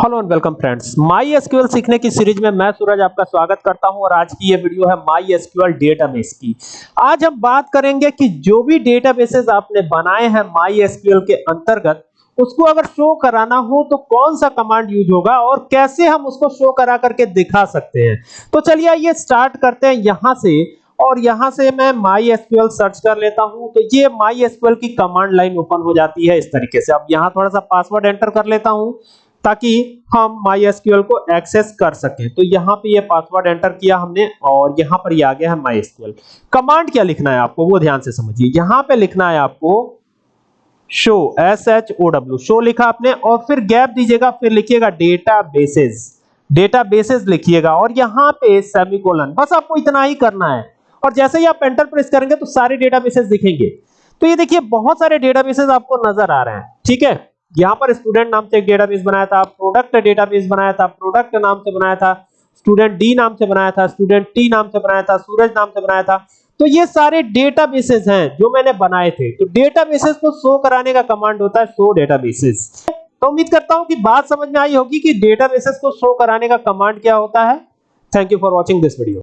Hello and welcome friends MySQL सीखने की series में मैं सूरज आपका स्वागत करता हूँ और आज की ये वीडियो है माई एसक्यूएल डेटाबेस की। आज हम बात करेंगे कि जो भी डेटाबेसेस आपने बनाए हैं माई एसक्यूएल के अंतर्गत, उसको अगर शो कराना हो तो कौन सा कमांड यूज़ होगा और कैसे हम उसको शो करा करके दिखा सकते हैं। तो चलिए ये स्टार्ट करते हैं यहाँ से और यहाँ से मैं माई एसक्यूएल सर्च कर लेता हूँ। तो ये माई एसक्यूएल की कमांड लाइन ओपन हो जाती है इस तरीके से। अब यहाँ थोड़ा सा पासवर्ड एंटर कर लेता हूँ। ताकि हम माई MySQL को एक्सेस कर सकें। तो यहाँ पे ये पासवर्ड एंटर किया हमने और यहाँ पर ये आ गया है माई MySQL कमांड क्या लिखना है आपको? वो ध्यान से समझिए। यहाँ पे लिखना है आपको show S H O W show लिखा आपने और फिर गैप दीजिएगा, फिर लिखिएगा डेटा बेसिस डेटा बेसिस लिखिएगा और यहाँ पे सेमिकोलन बस आपको इतना ही करना है। और जैसे ही आप एंटर प्रेस करेंगे तो सारे डेटा बेसिस दिखेंगे। तो ये देखिए, बहुत सारे डेटा बेसिस आपको नज़र आ रहे हैं। ठीक है? यहाँ पर स्टूडेंट नाम से एक डेटाबेस बनाया था प्रोडक्ट डेटाबेस बनाया था प्रोडक्ट नाम से बनाया था स्टूडेंट डी नाम से बनाया था स्टूडेंट टी नाम से बनाया था, सूरज नाम से बनाया था। तो ये सारे डेटाबेसेस हैं जो मैंने बनाए थे। तो डेटाबेसेस को शो कराने का कमांड होता है शो डेटाबेसेस तो उम्मीद करता हूँ कि बात समझ में आई होगी कि डेटाबेसेस को शो कराने का कमांड क्या होता है। Thank you for watching this video